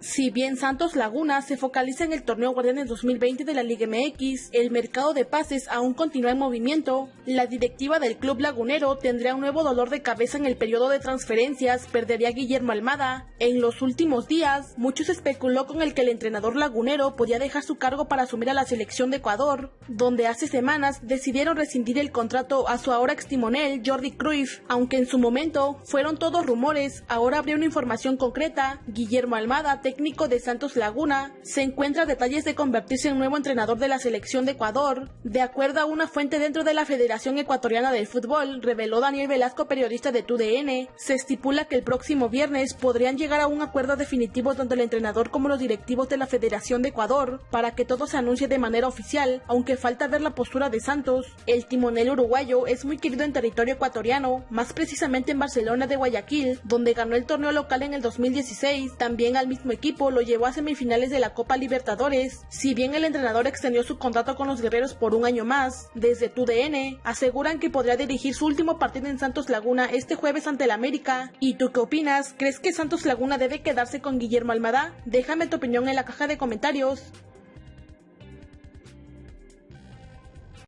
Si bien Santos Laguna se focaliza en el torneo Guardianes 2020 de la Liga MX, el mercado de pases aún continúa en movimiento. La directiva del club lagunero tendría un nuevo dolor de cabeza en el periodo de transferencias, perdería Guillermo Almada. En los últimos días, muchos especuló con el que el entrenador lagunero podía dejar su cargo para asumir a la selección de Ecuador, donde hace semanas decidieron rescindir el contrato a su ahora extimonel Jordi Cruyff, aunque en su momento fueron todos rumores, ahora habría una información concreta. Guillermo Almada técnico de Santos Laguna, se encuentra detalles de convertirse en nuevo entrenador de la selección de Ecuador. De acuerdo a una fuente dentro de la Federación Ecuatoriana del Fútbol, reveló Daniel Velasco, periodista de TUDN, se estipula que el próximo viernes podrían llegar a un acuerdo definitivo tanto el entrenador como los directivos de la Federación de Ecuador para que todo se anuncie de manera oficial, aunque falta ver la postura de Santos. El timonel uruguayo es muy querido en territorio ecuatoriano, más precisamente en Barcelona de Guayaquil, donde ganó el torneo local en el 2016, también al mismo equipo lo llevó a semifinales de la Copa Libertadores. Si bien el entrenador extendió su contrato con los guerreros por un año más, desde TUDN aseguran que podría dirigir su último partido en Santos Laguna este jueves ante el América. ¿Y tú qué opinas? ¿Crees que Santos Laguna debe quedarse con Guillermo Almada? Déjame tu opinión en la caja de comentarios.